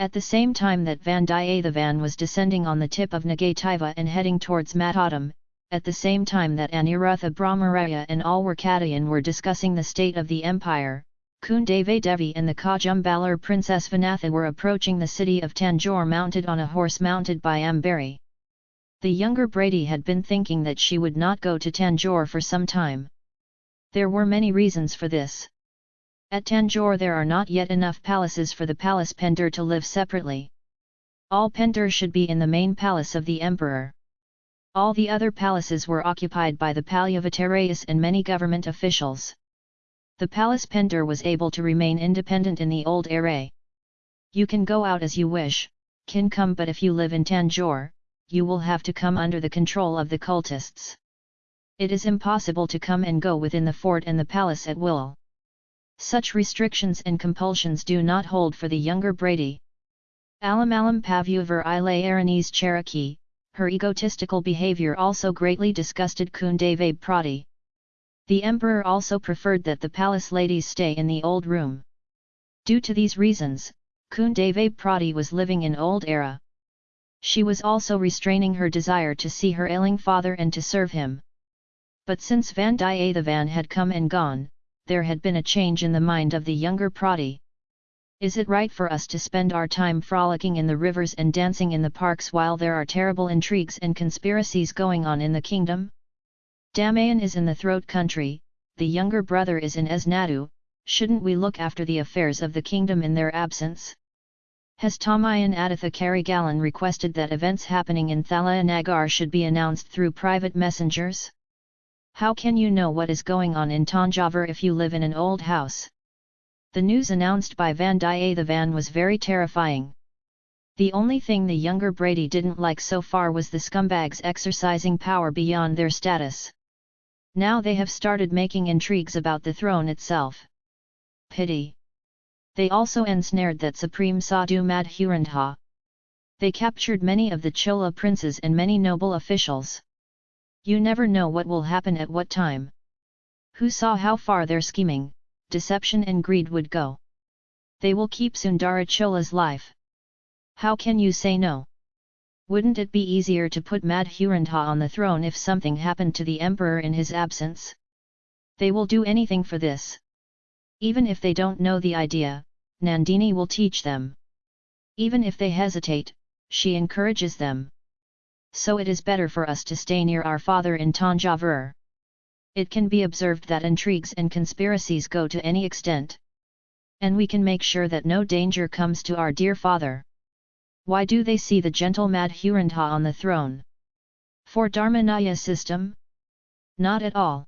At the same time that Vandiyathevan was descending on the tip of Nagativa and heading towards Matadam, at the same time that Anirutha Brahmaraya and Alwarkadayan were discussing the state of the empire, Kundave Devi and the Kajumbalar Princess Vanathi were approaching the city of Tanjore mounted on a horse mounted by Ambari. The younger Brady had been thinking that she would not go to Tanjore for some time. There were many reasons for this. At Tanjore there are not yet enough palaces for the palace Pendur to live separately. All Pendur should be in the main palace of the emperor. All the other palaces were occupied by the Palyavatarayas and many government officials. The palace Pendur was able to remain independent in the old era. You can go out as you wish, can come but if you live in Tanjore, you will have to come under the control of the cultists. It is impossible to come and go within the fort and the palace at will. Such restrictions and compulsions do not hold for the younger Brady. Alamalam Pavuvar Ile Aranese Cherokee, her egotistical behavior also greatly disgusted Kundave Prati. The emperor also preferred that the palace ladies stay in the old room. Due to these reasons, Kundave Prati was living in old era. She was also restraining her desire to see her ailing father and to serve him. But since Vandiyathevan had come and gone, there had been a change in the mind of the younger Prati. Is it right for us to spend our time frolicking in the rivers and dancing in the parks while there are terrible intrigues and conspiracies going on in the kingdom? Damayan is in the throat country, the younger brother is in Esnadu, shouldn't we look after the affairs of the kingdom in their absence? Has Tamayan Aditha Karigalan requested that events happening in Thalanagar should be announced through private messengers? How can you know what is going on in Tanjavur if you live in an old house? The news announced by Vandiyathevan was very terrifying. The only thing the younger Brady didn't like so far was the scumbags exercising power beyond their status. Now they have started making intrigues about the throne itself. Pity. They also ensnared that Supreme Sadhu Madhurandha. They captured many of the Chola princes and many noble officials. You never know what will happen at what time. Who saw how far their scheming, deception and greed would go. They will keep Sundara Chola's life. How can you say no? Wouldn't it be easier to put Madhurandha on the throne if something happened to the emperor in his absence? They will do anything for this. Even if they don't know the idea, Nandini will teach them. Even if they hesitate, she encourages them. So it is better for us to stay near our father in Tanjavur it can be observed that intrigues and conspiracies go to any extent. And we can make sure that no danger comes to our dear father. Why do they see the gentle Madhurandha on the throne? For Dharmanaya system? Not at all.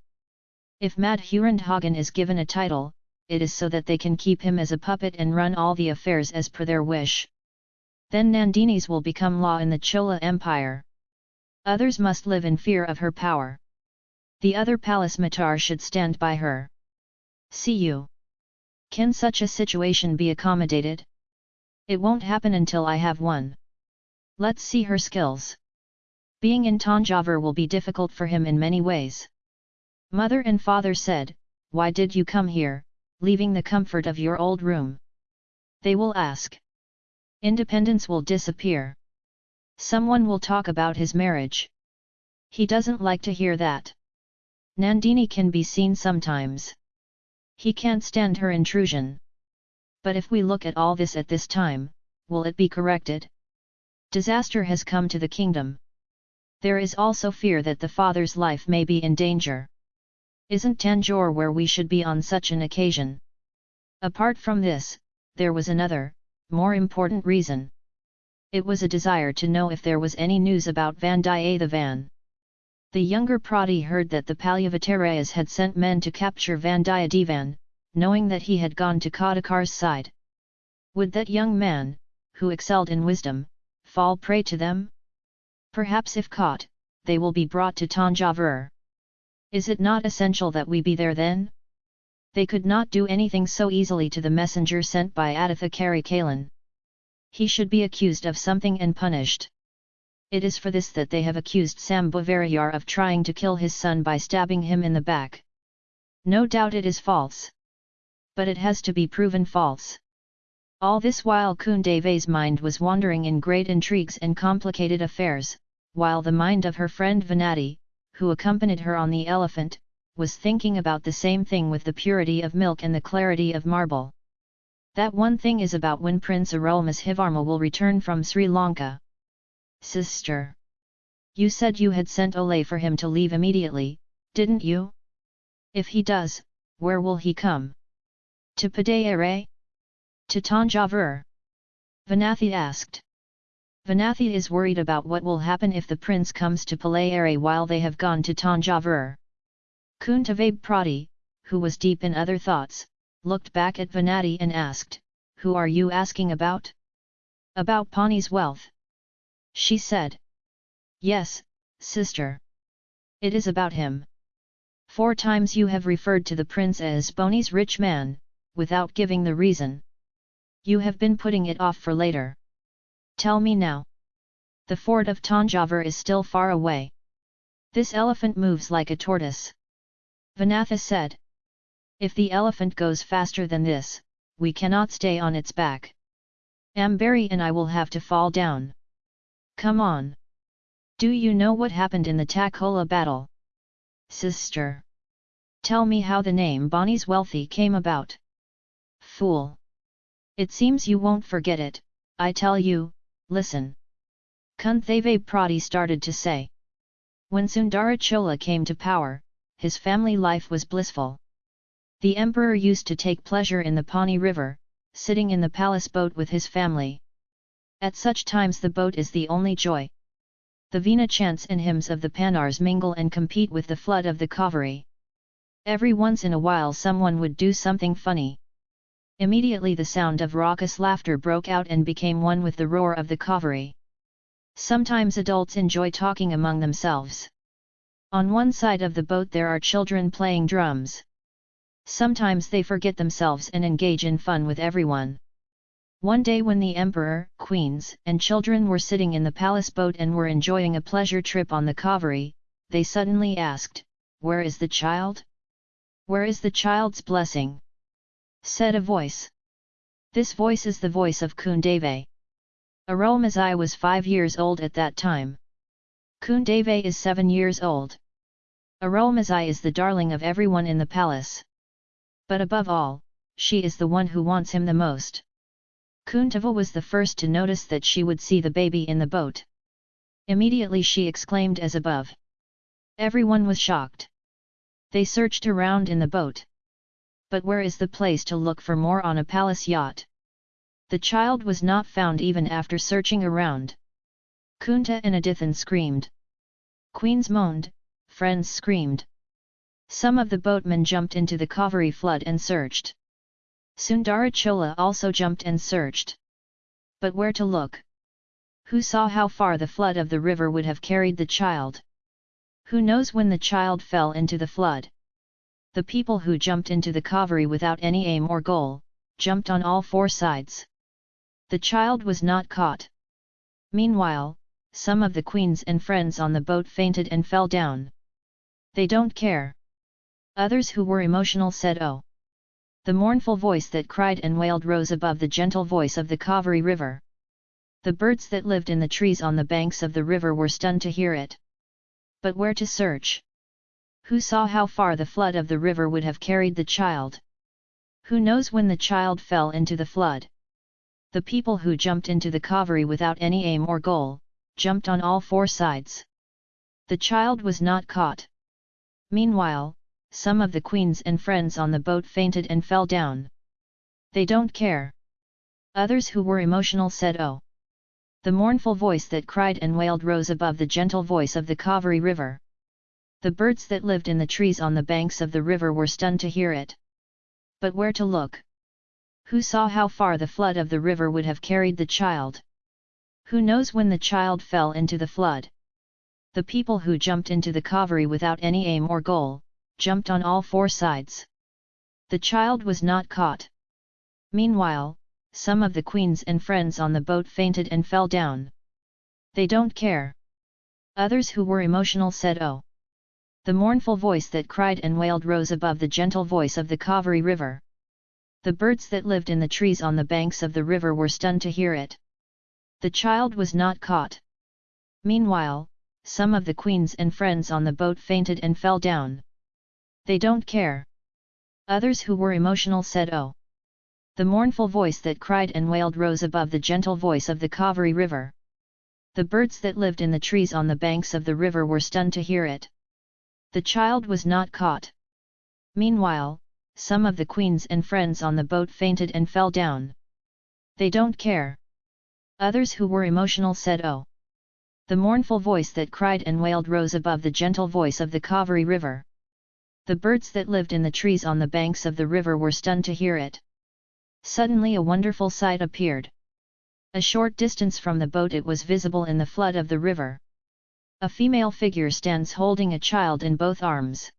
If Madhurandhagan is given a title, it is so that they can keep him as a puppet and run all the affairs as per their wish. Then Nandinis will become law in the Chola Empire. Others must live in fear of her power the other palace matar should stand by her. See you. Can such a situation be accommodated? It won't happen until I have one. Let's see her skills. Being in Tanjavur will be difficult for him in many ways. Mother and father said, Why did you come here, leaving the comfort of your old room? They will ask. Independence will disappear. Someone will talk about his marriage. He doesn't like to hear that. Nandini can be seen sometimes. He can't stand her intrusion. But if we look at all this at this time, will it be corrected? Disaster has come to the kingdom. There is also fear that the father's life may be in danger. Isn't Tanjore where we should be on such an occasion? Apart from this, there was another, more important reason. It was a desire to know if there was any news about Vandiyathevan. The younger Prati heard that the Palyavatarayas had sent men to capture Vandiyathevan, knowing that he had gone to Kadakar's side. Would that young man, who excelled in wisdom, fall prey to them? Perhaps if caught, they will be brought to Tanjavur. Is it not essential that we be there then? They could not do anything so easily to the messenger sent by Aditha Karikalan. He should be accused of something and punished. It is for this that they have accused Sambhavarayar of trying to kill his son by stabbing him in the back. No doubt it is false. But it has to be proven false. All this while Kundeve's mind was wandering in great intrigues and complicated affairs, while the mind of her friend Venati, who accompanied her on the elephant, was thinking about the same thing with the purity of milk and the clarity of marble. That one thing is about when Prince Arulmozhivarma will return from Sri Lanka. Sister! You said you had sent Olay for him to leave immediately, didn't you? If he does, where will he come? To Padayere? To Tanjavur? Vanathi asked. Vanathi is worried about what will happen if the prince comes to Palayere while they have gone to Tanjavur. Kuntavabe Prati, who was deep in other thoughts, looked back at Vanathi and asked, Who are you asking about? About Pani's wealth. She said. Yes, sister. It is about him. Four times you have referred to the prince as Ponni's rich man, without giving the reason. You have been putting it off for later. Tell me now. The fort of Tanjavur is still far away. This elephant moves like a tortoise. Vanathi said. If the elephant goes faster than this, we cannot stay on its back. Ambari and I will have to fall down. Come on. Do you know what happened in the Takola battle? Sister. Tell me how the name Ponni's Wealthy came about. Fool. It seems you won't forget it, I tell you, listen. Kunthave Prati started to say. When Sundarachola came to power, his family life was blissful. The emperor used to take pleasure in the Pani river, sitting in the palace boat with his family. At such times the boat is the only joy. The Veena chants and hymns of the Panars mingle and compete with the flood of the Kaveri. Every once in a while someone would do something funny. Immediately the sound of raucous laughter broke out and became one with the roar of the Kaveri. Sometimes adults enjoy talking among themselves. On one side of the boat there are children playing drums. Sometimes they forget themselves and engage in fun with everyone. One day when the emperor, queens, and children were sitting in the palace boat and were enjoying a pleasure trip on the Kaveri, they suddenly asked, Where is the child? Where is the child's blessing? said a voice. This voice is the voice of Kundave. Arulmozhi was five years old at that time. Kundave is seven years old. Arulmozhi is the darling of everyone in the palace. But above all, she is the one who wants him the most. Kuntava was the first to notice that she would see the baby in the boat. Immediately she exclaimed as above. Everyone was shocked. They searched around in the boat but where is the place to look for more on a palace yacht? The child was not found even after searching around. Kunta and Adithan screamed. Queens moaned, friends screamed. Some of the boatmen jumped into the Kaveri flood and searched. Sundarachola also jumped and searched. But where to look? Who saw how far the flood of the river would have carried the child? Who knows when the child fell into the flood? The people who jumped into the Kaveri without any aim or goal, jumped on all four sides. The child was not caught. Meanwhile, some of the queens and friends on the boat fainted and fell down. They don't care. Others who were emotional said oh. The mournful voice that cried and wailed rose above the gentle voice of the Kaveri river. The birds that lived in the trees on the banks of the river were stunned to hear it. But where to search? Who saw how far the flood of the river would have carried the child? Who knows when the child fell into the flood? The people who jumped into the Kaveri without any aim or goal, jumped on all four sides. The child was not caught. Meanwhile, some of the queens and friends on the boat fainted and fell down. They don't care. Others who were emotional said oh. The mournful voice that cried and wailed rose above the gentle voice of the Kaveri river. The birds that lived in the trees on the banks of the river were stunned to hear it. But where to look? Who saw how far the flood of the river would have carried the child? Who knows when the child fell into the flood? The people who jumped into the Kaveri without any aim or goal, jumped on all four sides. The child was not caught. Meanwhile, some of the queens and friends on the boat fainted and fell down. They don't care. Others who were emotional said oh. The mournful voice that cried and wailed rose above the gentle voice of the Kaveri river. The birds that lived in the trees on the banks of the river were stunned to hear it. The child was not caught. Meanwhile, some of the queens and friends on the boat fainted and fell down. They don't care. Others who were emotional said oh. The mournful voice that cried and wailed rose above the gentle voice of the Kaveri river. The birds that lived in the trees on the banks of the river were stunned to hear it. The child was not caught. Meanwhile, some of the queens and friends on the boat fainted and fell down. They don't care. Others who were emotional said oh. The mournful voice that cried and wailed rose above the gentle voice of the Kaveri river. The birds that lived in the trees on the banks of the river were stunned to hear it. Suddenly a wonderful sight appeared. A short distance from the boat it was visible in the flood of the river. A female figure stands holding a child in both arms.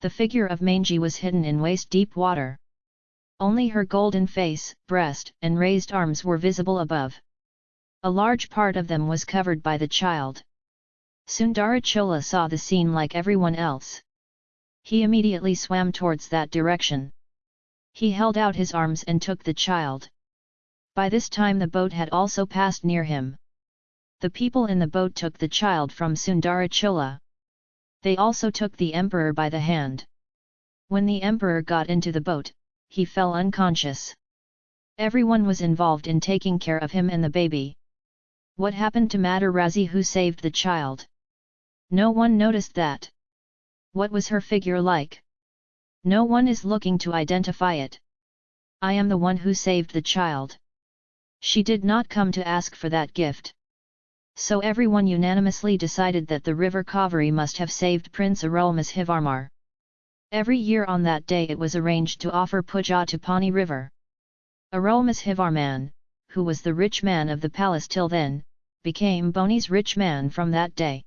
The figure of Manji was hidden in waist-deep water. Only her golden face, breast, and raised arms were visible above. A large part of them was covered by the child. Sundarachola saw the scene like everyone else. He immediately swam towards that direction. He held out his arms and took the child. By this time the boat had also passed near him. The people in the boat took the child from Sundarachola. They also took the emperor by the hand. When the emperor got into the boat, he fell unconscious. Everyone was involved in taking care of him and the baby. What happened to Madarazi who saved the child? No one noticed that. What was her figure like? No one is looking to identify it. I am the one who saved the child. She did not come to ask for that gift. So everyone unanimously decided that the river Kaveri must have saved Prince Arulmozhivarmar. Every year on that day it was arranged to offer puja to Pani river. Arulmozhivarman, who was the rich man of the palace till then, became Ponni's rich man from that day.